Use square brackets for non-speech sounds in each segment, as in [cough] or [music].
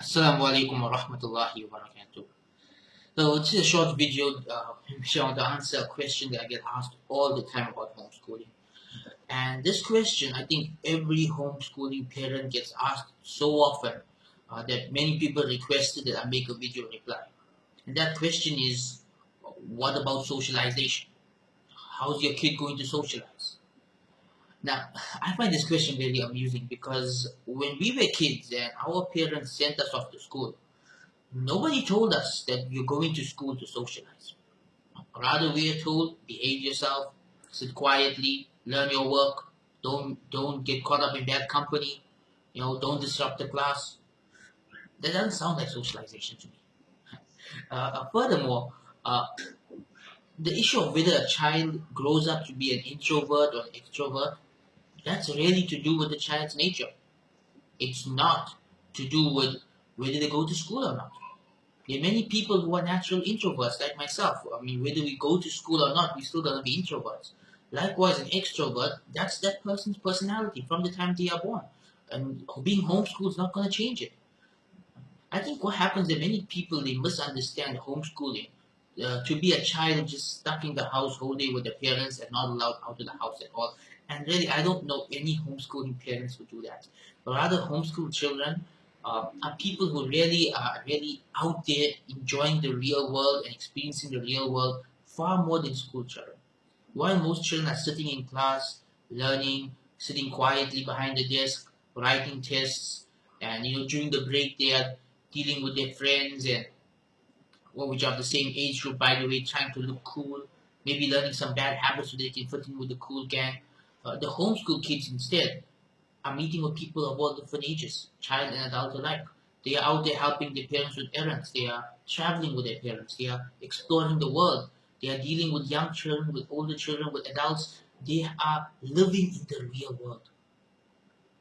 Assalamu alaikum wa rahmatullahi wa barakatuh. So it's a short video uh, showing to answer a question that I get asked all the time about homeschooling. And this question, I think every homeschooling parent gets asked so often uh, that many people requested that I make a video reply. And that question is, what about socialization? How's your kid going to socialize? Now, I find this question very amusing because when we were kids and our parents sent us off to school, nobody told us that you're going to school to socialize. Rather, we are told, behave yourself, sit quietly, learn your work, don't don't get caught up in bad company, you know, don't disrupt the class. That doesn't sound like socialization to me. [laughs] Uh, uh, furthermore, uh, the issue of whether a child grows up to be an introvert or an extrovert that's really to do with the child's nature. It's not to do with whether they go to school or not. There are many people who are natural introverts, like myself. I mean, whether we go to school or not, we're still gonna be introverts. Likewise, an extrovert, that's that person's personality from the time they are born. And being homeschooled is not gonna change it. I think what happens is many people, they misunderstand homeschooling. Uh, to be a child just stuck in the house whole day with their parents and not allowed out of the house at all. And really, I don't know any homeschooling parents who do that. But rather, homeschool children uh, are people who really are really out there enjoying the real world and experiencing the real world far more than school children. While most children are sitting in class, learning, sitting quietly behind the desk, writing tests, and you know during the break they are dealing with their friends and well, which are the same age group by the way, trying to look cool, maybe learning some bad habits so they can fit in with the cool gang. Uh, the homeschool kids instead are meeting with people of all different ages, child and adult alike. They are out there helping their parents with errands. They are traveling with their parents. They are exploring the world. They are dealing with young children, with older children, with adults. They are living in the real world.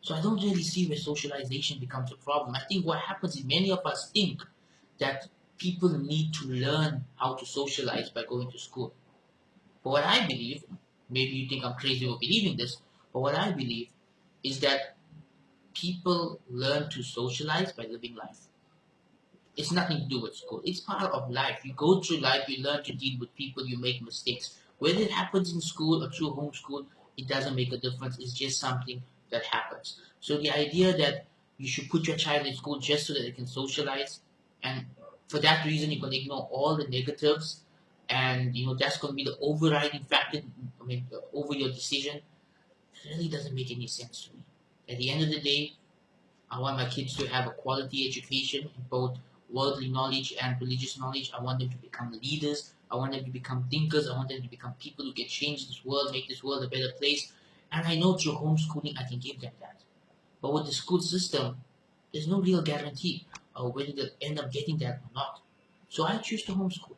So I don't really see where socialization becomes a problem. I think what happens is many of us think that people need to learn how to socialize by going to school. But what I believe maybe you think I'm crazy for believing this, but what I believe is that people learn to socialize by living life. It's nothing to do with school. It's part of life. You go through life, you learn to deal with people, you make mistakes. Whether it happens in school or through homeschool, it doesn't make a difference. It's just something that happens. So the idea that you should put your child in school just so that they can socialize, and for that reason you're going to ignore all the negatives and you know that's going to be the overriding factor I mean, over your decision. It really doesn't make any sense to me. At the end of the day I want my kids to have a quality education both worldly knowledge and religious knowledge. I want them to become leaders. I want them to become thinkers. I want them to become people who can change this world make this world a better place. And I know through homeschooling I can give them that. But with the school system there's no real guarantee of whether they'll end up getting that or not. So I choose to homeschool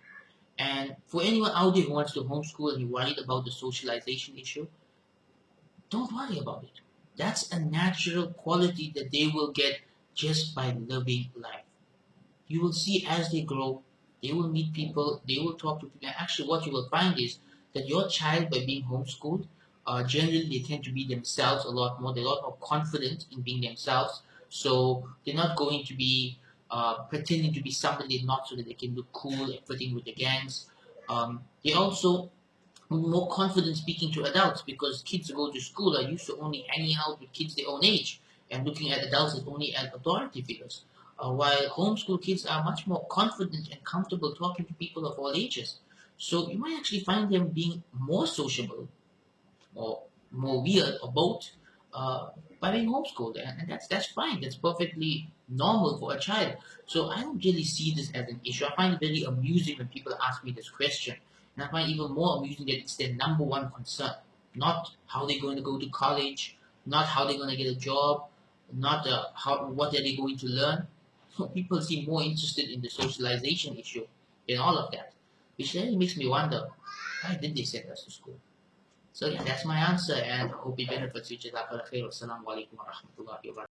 and for anyone out there who wants to homeschool and you're worried about the socialization issue, don't worry about it. That's a natural quality that they will get just by living life. You will see as they grow, they will meet people, they will talk to people. Actually, what you will find is that your child, by being homeschooled, uh, generally they tend to be themselves a lot more. They're a lot more confident in being themselves. So they're not going to be uh, pretending to be somebody not so that they can look cool and fit in with the gangs. Um, they also more confident speaking to adults because kids who go to school are used to only hanging out with kids their own age and looking at adults as only as authority figures. Uh, while homeschool kids are much more confident and comfortable talking to people of all ages. So you might actually find them being more sociable or more weird or both uh, by being homeschooled, and, and that's that's fine. That's perfectly normal for a child. So I don't really see this as an issue. I find it very amusing when people ask me this question, and I find it even more amusing that it's their number one concern, not how they're going to go to college, not how they're going to get a job, not uh, how what are they going to learn. So people seem more interested in the socialization issue than all of that, which really makes me wonder why did they send us to school? So yeah, that's my answer and hope it benefits you. Jazakallah khair. Wassalamu alaikum wa rahmatullahi